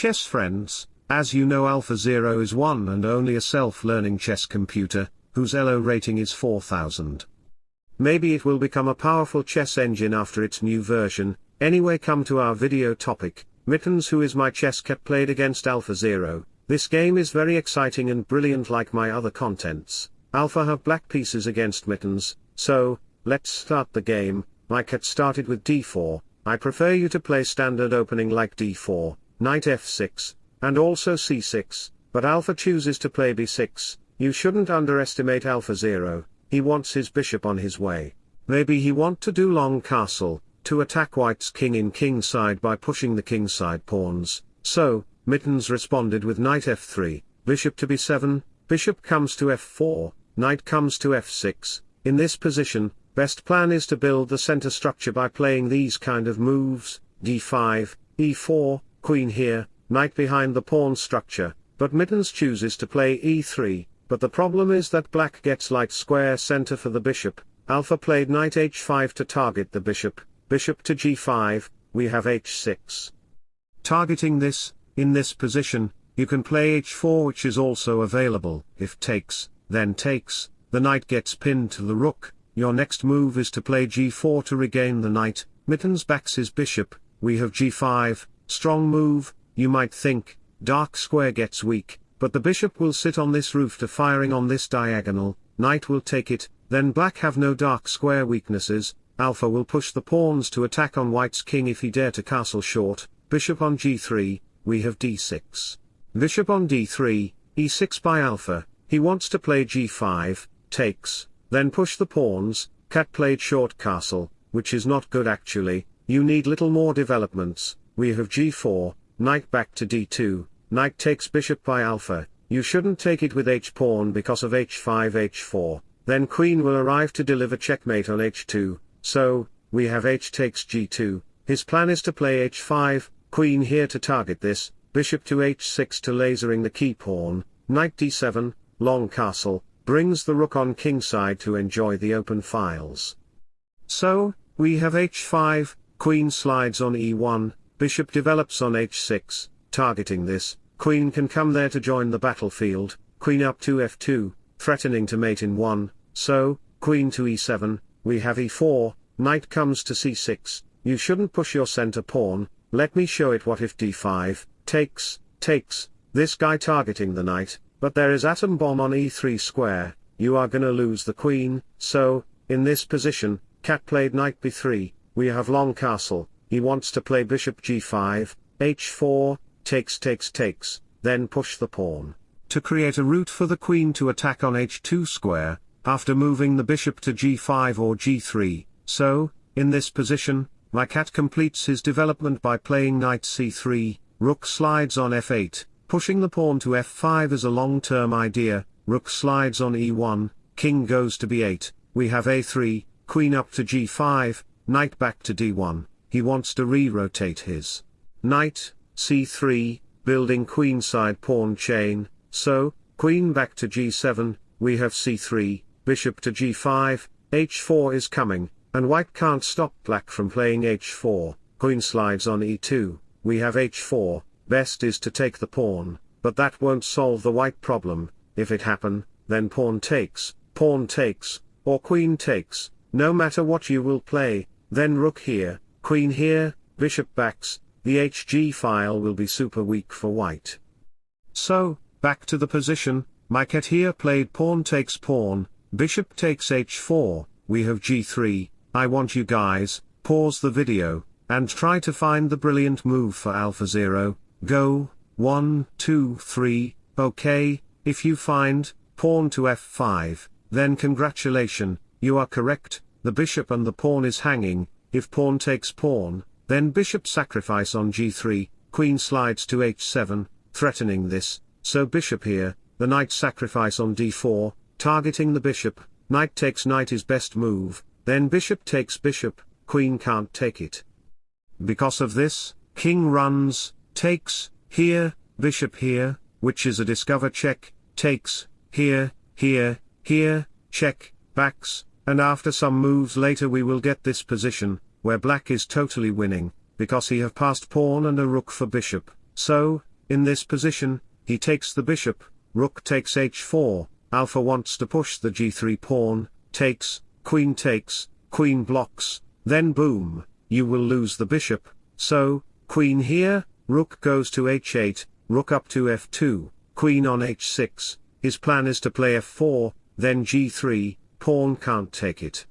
chess friends, as you know AlphaZero is one and only a self-learning chess computer, whose ELO rating is 4000. Maybe it will become a powerful chess engine after its new version, anyway come to our video topic, Mittens who is my chess cat played against AlphaZero, this game is very exciting and brilliant like my other contents, Alpha have black pieces against Mittens, so, let's start the game, my cat started with d4, I prefer you to play standard opening like d4, knight f6, and also c6, but Alpha chooses to play b6, you shouldn't underestimate AlphaZero, he wants his bishop on his way. Maybe he want to do long castle, to attack white's king in kingside by pushing the kingside pawns, so, Mittens responded with knight f3, bishop to b7, bishop comes to f4, knight comes to f6, in this position, best plan is to build the center structure by playing these kind of moves, d5, e4, queen here, knight behind the pawn structure, but Mittens chooses to play e3, but the problem is that black gets light square center for the bishop, alpha played knight h5 to target the bishop, bishop to g5, we have h6. Targeting this, in this position, you can play h4 which is also available, if takes, then takes, the knight gets pinned to the rook, your next move is to play g4 to regain the knight, Mittens backs his bishop, we have g5, strong move, you might think, dark square gets weak, but the bishop will sit on this roof to firing on this diagonal, knight will take it, then black have no dark square weaknesses, alpha will push the pawns to attack on white's king if he dare to castle short, bishop on g3, we have d6. Bishop on d3, e6 by alpha, he wants to play g5, takes, then push the pawns, cat played short castle, which is not good actually, you need little more developments, we have g4, knight back to d2, knight takes bishop by alpha, you shouldn't take it with h-pawn because of h5 h4, then queen will arrive to deliver checkmate on h2, so, we have h takes g2, his plan is to play h5, queen here to target this, bishop to h6 to lasering the key pawn, knight d7, long castle, brings the rook on kingside to enjoy the open files. So, we have h5, queen slides on e1, bishop develops on h6, targeting this, queen can come there to join the battlefield, queen up to f2, threatening to mate in 1, so, queen to e7, we have e4, knight comes to c6, you shouldn't push your center pawn, let me show it what if d5, takes, takes, this guy targeting the knight, but there is atom bomb on e3 square, you are gonna lose the queen, so, in this position, cat played knight b3, we have long castle, he wants to play bishop g5, h4, takes takes takes, then push the pawn. To create a route for the queen to attack on h2 square, after moving the bishop to g5 or g3, so, in this position, my cat completes his development by playing knight c3, rook slides on f8, pushing the pawn to f5 is a long-term idea, rook slides on e1, king goes to b8, we have a3, queen up to g5, knight back to d1, he wants to re-rotate his knight, c3, building queenside pawn chain, so, queen back to g7, we have c3, bishop to g5, h4 is coming, and white can't stop black from playing h4, queen slides on e2, we have h4, best is to take the pawn, but that won't solve the white problem, if it happen, then pawn takes, pawn takes, or queen takes, no matter what you will play, then rook here, queen here, bishop backs, the HG file will be super weak for white. So, back to the position, my cat here played pawn takes pawn, bishop takes h4, we have g3, I want you guys, pause the video, and try to find the brilliant move for AlphaZero, go, 1, 2, 3, okay, if you find, pawn to f5, then congratulation, you are correct, the bishop and the pawn is hanging, if pawn takes pawn, then bishop sacrifice on g3, queen slides to h7, threatening this, so bishop here, the knight sacrifice on d4, targeting the bishop, knight takes knight is best move, then bishop takes bishop, queen can't take it. Because of this, king runs, takes, here, bishop here, which is a discover check, takes, here, here, here, check, backs, and after some moves later we will get this position, where black is totally winning, because he have passed pawn and a rook for bishop, so, in this position, he takes the bishop, rook takes h4, alpha wants to push the g3 pawn, takes, queen takes, queen blocks, then boom, you will lose the bishop, so, queen here, rook goes to h8, rook up to f2, queen on h6, his plan is to play f4, then g3, pawn can't take it.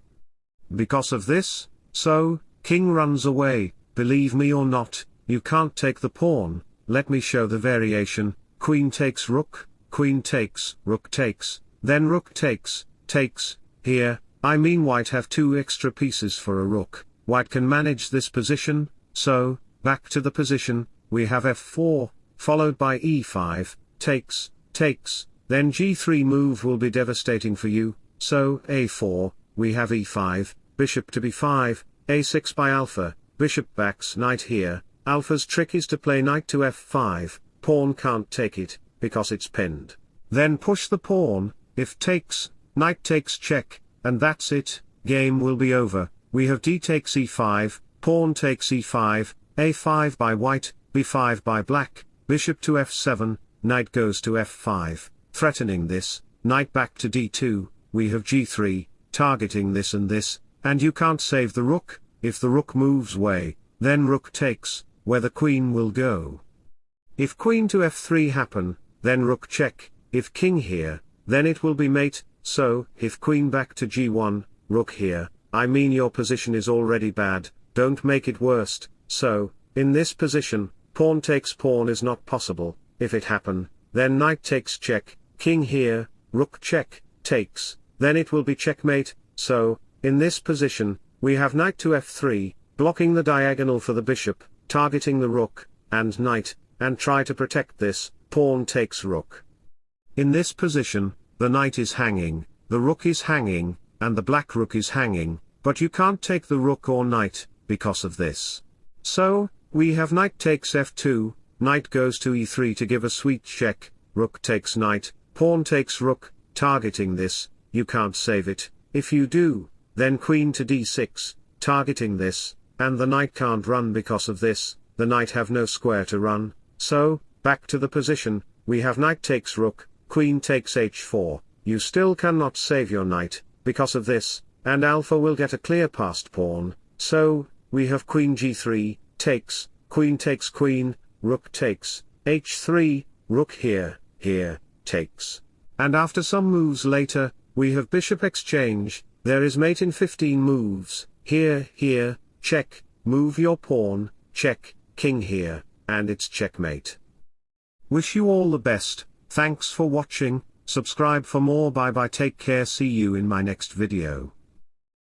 Because of this, so, king runs away, believe me or not, you can't take the pawn, let me show the variation, queen takes rook, queen takes, rook takes, then rook takes, takes, here, I mean white have two extra pieces for a rook, white can manage this position, so, back to the position, we have f4, followed by e5, takes, takes, then g3 move will be devastating for you, so a4, we have e5, bishop to b5, a6 by alpha, bishop backs knight here, alpha's trick is to play knight to f5, pawn can't take it, because it's pinned. Then push the pawn, if takes, knight takes check, and that's it, game will be over, we have d takes e5, pawn takes e5, a5 by white, b5 by black, bishop to f7, knight goes to f5, threatening this, knight back to d2, we have g3, targeting this and this, and you can't save the rook, if the rook moves way, then rook takes, where the queen will go. If queen to f3 happen, then rook check, if king here, then it will be mate, so, if queen back to g1, rook here, I mean your position is already bad, don't make it worst, so, in this position, pawn takes pawn is not possible, if it happen, then knight takes check, king here, rook check, takes, then it will be checkmate, so, in this position, we have knight to f3, blocking the diagonal for the bishop, targeting the rook, and knight, and try to protect this, pawn takes rook. In this position, the knight is hanging, the rook is hanging, and the black rook is hanging, but you can't take the rook or knight, because of this. So, we have knight takes f2, knight goes to e3 to give a sweet check, rook takes knight, pawn takes rook, targeting this, you can't save it, if you do, then queen to d6, targeting this, and the knight can't run because of this, the knight have no square to run, so, back to the position, we have knight takes rook, queen takes h4, you still cannot save your knight, because of this, and alpha will get a clear passed pawn, so, we have queen g3, takes, queen takes queen, rook takes, h3, rook here, here, takes. And after some moves later, we have bishop exchange, there is mate in 15 moves, here, here, check, move your pawn, check, king here, and it's checkmate. Wish you all the best, thanks for watching, subscribe for more bye bye take care see you in my next video.